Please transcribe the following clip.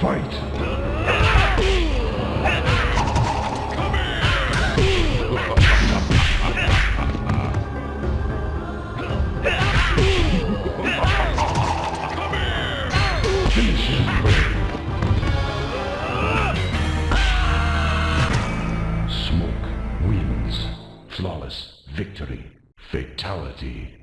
Fight! Finish. Smoke. Flawless victory. Fatality.